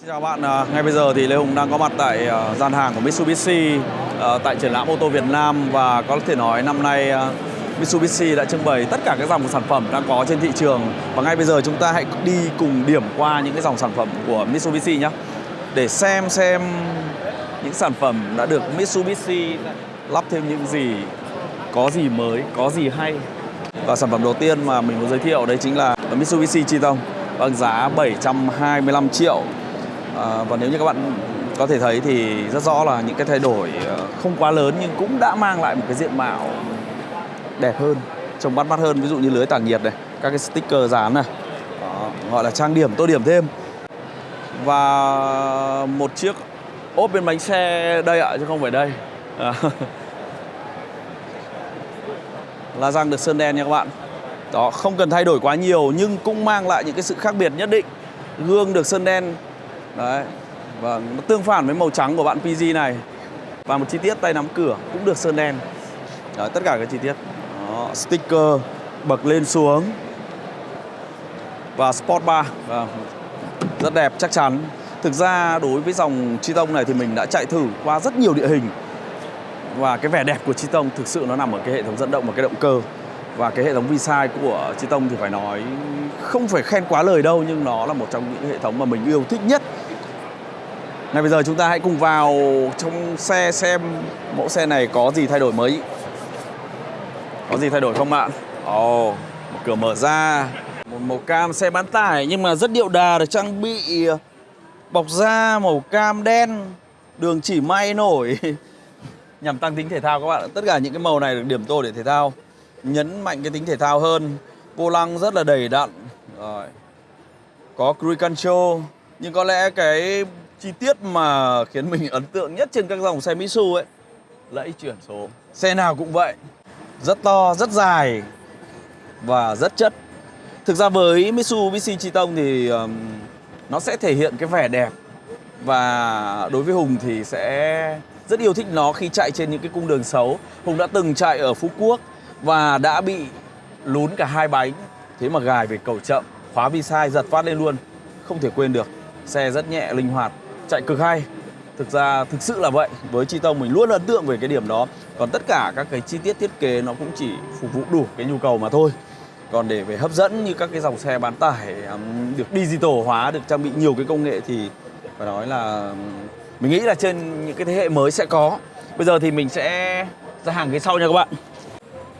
Xin chào bạn, à, ngay bây giờ thì Lê Hùng đang có mặt tại à, gian hàng của Mitsubishi à, tại triển lãm ô tô Việt Nam và có thể nói năm nay Mitsubishi đã trưng bày tất cả các dòng sản phẩm đang có trên thị trường. Và ngay bây giờ chúng ta hãy đi cùng điểm qua những cái dòng sản phẩm của Mitsubishi nhé. Để xem xem những sản phẩm đã được Mitsubishi lắp thêm những gì, có gì mới, có gì hay. Và sản phẩm đầu tiên mà mình muốn giới thiệu đấy chính là Mitsubishi Triton bằng vâng, giá 725 triệu à, và nếu như các bạn có thể thấy thì rất rõ là những cái thay đổi ờ, không quá lớn nhưng cũng đã mang lại một cái diện mạo đẹp hơn trông bắt mắt hơn. Ví dụ như lưới tản nhiệt này các cái sticker dán này Đó, gọi là trang điểm tô điểm thêm. Và một chiếc ốp bên bánh xe đây ạ chứ không phải đây. À. là răng được sơn đen nha các bạn. Đó không cần thay đổi quá nhiều nhưng cũng mang lại những cái sự khác biệt nhất định. Gương được sơn đen đấy. Và nó tương phản với màu trắng của bạn PG này. Và một chi tiết tay nắm cửa cũng được sơn đen. Đấy, tất cả các chi tiết. Đó, sticker bậc lên xuống. Và sport bar Vâng, rất đẹp chắc chắn. Thực ra đối với dòng Triton này thì mình đã chạy thử qua rất nhiều địa hình. Và cái vẻ đẹp của Triton thực sự nó nằm ở cái hệ thống dẫn động và cái động cơ. Và cái hệ thống Visai của tông thì phải nói không phải khen quá lời đâu nhưng nó là một trong những hệ thống mà mình yêu thích nhất ngay bây giờ chúng ta hãy cùng vào trong xe xem mẫu xe này có gì thay đổi mới. Có gì thay đổi không ạ? Ồ, oh, cửa mở ra. Một màu cam xe bán tải nhưng mà rất điệu đà được trang bị ờ, bọc da màu cam đen. Đường chỉ may nổi. Nhằm tăng tính thể thao các bạn tất cả những cái màu này được điểm tô để thể thao. Nhấn mạnh cái tính thể thao hơn. Vô lăng rất là đầy đặn. Rồi. Có cruise control. Nhưng có lẽ cái chi tiết mà khiến mình ấn tượng nhất trên các dòng xe Mitsu ấy? Lẫy chuyển số. Xe nào cũng vậy. Rất to rất dài và rất chất. Thực ra với Mitsubishi Triton thì um, nó sẽ thể hiện cái vẻ đẹp và đối với Hùng thì sẽ rất yêu thích nó khi chạy trên những cái cung đường xấu. Hùng đã từng chạy ở Phú Quốc và đã bị lún cả hai bánh. Thế mà gài về cầu chậm khóa vi sai giật phát lên luôn. Không thể quên được. Xe rất nhẹ linh hoạt chạy cực hay. Thực ra thực sự là vậy. Với chi tông mình luôn ấn tượng về cái điểm đó. Còn tất cả các cái chi tiết thiết kế nó cũng chỉ phục vụ đủ cái nhu cầu mà thôi. Còn để về hấp dẫn như các cái dòng xe bán tải được digital hóa, được trang bị nhiều cái công nghệ thì phải nói là mình nghĩ là trên những cái thế hệ mới sẽ có. Bây giờ thì mình sẽ ra hàng ghế sau nha các bạn.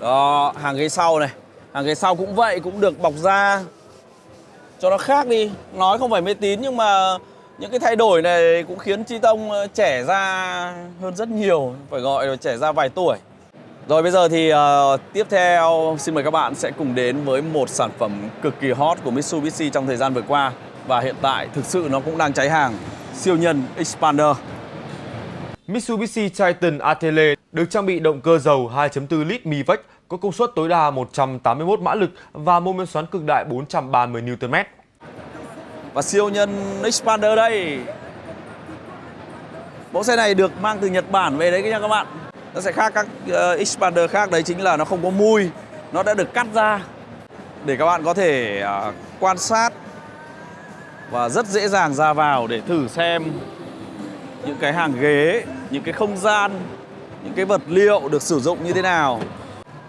Đó, hàng ghế sau này. Hàng ghế sau cũng vậy, cũng được bọc da. Cho nó khác đi. Nói không phải mê tín nhưng mà những cái thay đổi này cũng khiến chi tông ờ, trẻ ra hơn rất nhiều phải gọi là trẻ ra vài tuổi. Rồi bây giờ thì uh, tiếp theo xin mời các bạn sẽ cùng đến với một sản phẩm cực kỳ hot của Mitsubishi trong thời gian vừa qua. Và hiện tại thực sự nó cũng đang cháy hàng siêu nhân Expander Mitsubishi Triton Atele được trang bị động cơ dầu 2.4 lít MiVec có công suất tối đa 181 mã lực và mô men xoắn cực đại 430 Nm và siêu nhân Expander đây. Mẫu xe này được mang từ Nhật Bản về đấy nha các bạn. Nó sẽ khác các ờ, uh, Expander khác đấy chính là nó không có mui. Nó đã được cắt ra để các bạn có thể uh, quan sát và rất dễ dàng ra vào để thử xem những cái hàng ghế những cái không gian những cái vật liệu được sử dụng như thế nào.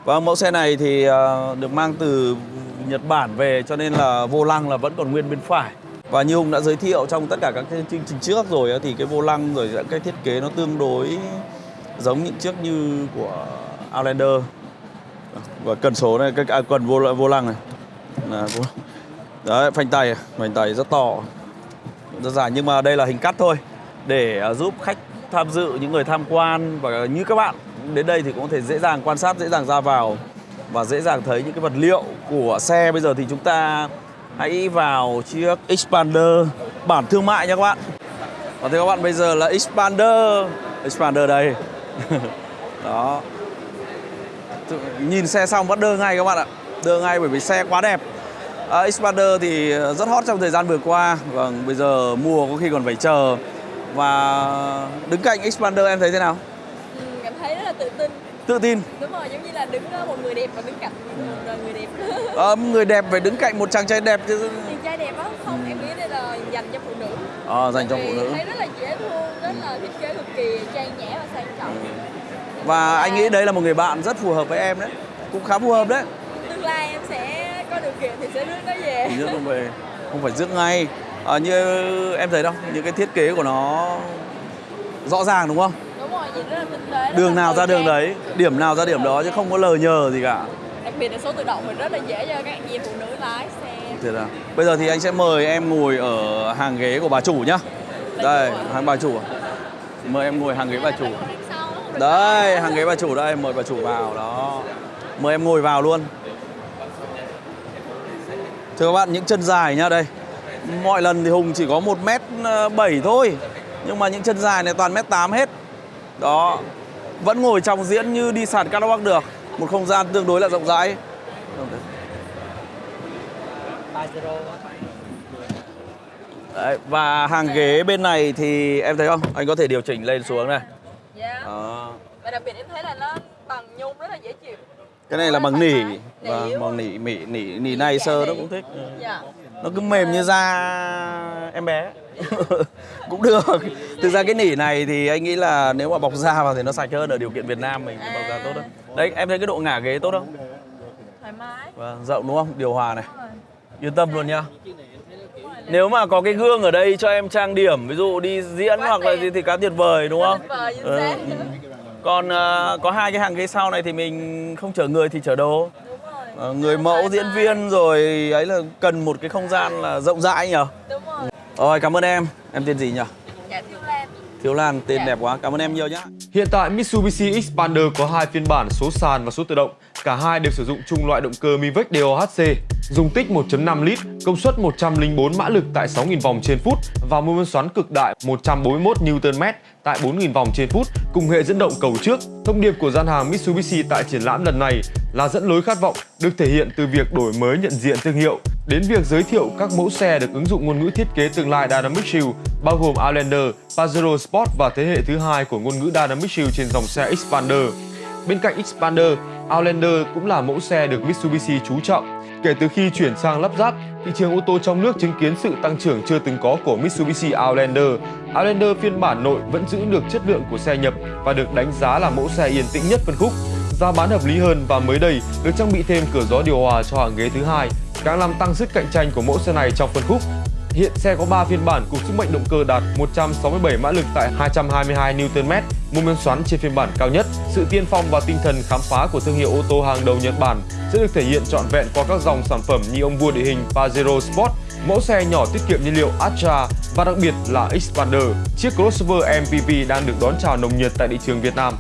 Và mẫu xe này thì uh, được mang từ Nhật Bản về cho nên là vô lăng là vẫn còn nguyên bên phải và như Hùng đã giới thiệu trong tất cả các cái chương trình trước rồi thì cái vô lăng rồi cái thiết kế nó tương đối giống những chiếc như của Outlander. Và cần số này cái à, cần vô vô lăng này. Là vô, đấy phanh tay à, phanh tay rất to. Rất dài nhưng mà đây là hình cắt thôi để à, giúp khách tham dự những người tham quan và như các bạn. Đến đây thì cũng có thể dễ dàng quan sát dễ dàng ra vào và dễ dàng thấy những cái vật liệu của xe. Bây giờ thì chúng ta hãy vào chiếc Expander bản thương mại nha các bạn. Và thưa các bạn bây giờ là Expander Expander đây. Đó. Nhìn xe xong bắt đơ ngay các bạn ạ. Đơ ngay bởi vì xe quá đẹp. À, Expander thì rất hot trong thời gian vừa qua. Vâng bây giờ mua có khi còn phải chờ. Và đứng cạnh Expander em thấy thế nào? Ừ, cảm thấy rất là tự tin tự tin đúng rồi giống như là đứng ờ, một người đẹp và đứng cạnh một người đẹp à, người đẹp phải đứng cạnh một chàng trai đẹp chứ chàng trai đẹp á không em nghĩ đây là dành cho phụ nữ Ờ, dành cho phụ nữ. thấy rất là dễ thương rất là thiết kế cực kỳ trang nhã và sang trọng Và anh nghĩ đấy là một người bạn rất phù hợp với em đấy. Cũng khá phù hợp đấy. tương lai em sẽ có điều kiện thì sẽ rước nó về Rước nó về, không phải rước ngay. Ờ, như em thấy đâu, những cái thiết kế của nó rõ ràng đúng không? Đường nào ra đường đấy, điểm nào ra điểm đó chứ không có lờ nhờ gì cả. đặc biệt là số tự động mình rất là dễ cho các chị phụ nữ lái xe Thế là bây giờ thì anh sẽ mời em ngồi ở hàng ghế của bà chủ nhá. Đây, hàng bà chủ. Mời em ngồi hàng ghế bà chủ. Đây, hàng ghế bà chủ đây, mời bà chủ vào đó. Mời em ngồi vào luôn. Thưa các bạn, những chân dài nhá đây. Mọi lần thì Hùng chỉ có 1m7 thôi. Nhưng mà những chân dài này toàn mét 8 hết. Đó. Vẫn ngồi trong diễn như đi sàn catwalk được. Một không gian tương đối là rộng rãi. Đấy, và hàng ghế bên này thì em thấy không? Anh có thể điều chỉnh lên xuống này. dạ Đó. và đặc biệt em thấy là nó bằng nhung rất là dễ chịu Cái này là bằng nỉ và đúng bằng nỉ nỉ nỉ nỉ này sơ nó cũng thích. dạ Nó cứ mềm như da em bé. cũng được. Thực ra cái nỉ này thì anh nghĩ là nếu mà bọc da vào thì nó sạch hơn ở điều kiện Việt Nam mình thì bọc da tốt hơn. Đấy, em thấy cái độ ngả ghế tốt không? thoải mái Vâng, rộng đúng không? Điều hòa này. Yên tâm luôn nhá. Nếu mà có cái gương ở đây cho em trang điểm, ví dụ đi diễn Quá hoặc là gì thì quá tuyệt vời đúng không? vời Ừ. Còn ờ, có hai cái hàng ghế sau này thì mình không chở người thì chở đồ. Ờ, người mẫu thoải diễn mái. viên rồi ấy là cần một cái không gian là rộng rãi nhở đúng rồi rồi cảm ơn em em tên gì nhỉ dạ thiếu lan thiếu lan tên Dạ. đẹp quá cảm ơn em nhiều nhá Hiện tại Mitsubishi Xpander có hai phiên bản số sàn và số tự động. Cả hai đều sử dụng chung loại động cơ Mivec DOHC, dung tích 1.5 lít, công suất 104 mã lực tại 6.000 vòng trên phút và mô men xoắn cực đại 141 Nm tại 4.000 vòng trên phút cùng hệ dẫn động cầu trước. Thông điệp của gian hàng Mitsubishi tại triển lãm lần này là dẫn lối khát vọng được thể hiện từ việc đổi mới nhận diện thương hiệu đến việc giới thiệu các mẫu xe được ứng dụng ngôn ngữ thiết kế tương lai Dynamic Shield bao gồm Outlander, Pajero Sport và thế hệ thứ hai của ngôn ngữ Dynamic Shield trên dòng xe Xpander. Bên cạnh Xpander, Outlander cũng là mẫu xe được Mitsubishi chú trọng. Kể từ khi chuyển sang lắp ráp, thị trường ô tô trong nước chứng kiến sự tăng trưởng chưa từng có của Mitsubishi Outlander. Outlander phiên bản nội vẫn giữ được chất lượng của xe nhập và được đánh giá là mẫu xe yên tĩnh nhất phân khúc. Giá bán hợp lý hơn và mới đây được trang bị thêm cửa gió điều hòa cho hàng ghế thứ hai, càng làm tăng sức cạnh tranh của mẫu xe này trong phân khúc. Hiện xe có 3 phiên bản cùng sức mạnh động cơ đạt 167 mã lực tại 222 Nm, mô men xoắn trên phiên bản cao nhất. Sự tiên phong và tinh thần khám phá của thương hiệu ô tô hàng đầu Nhật Bản sẽ được thể hiện trọn vẹn qua các dòng sản phẩm như ông vua địa hình Pajero Sport, mẫu xe nhỏ tiết kiệm nhiên liệu Astra và đặc biệt là Xpander, chiếc crossover MPV đang được đón chào nồng nhiệt tại thị trường Việt Nam.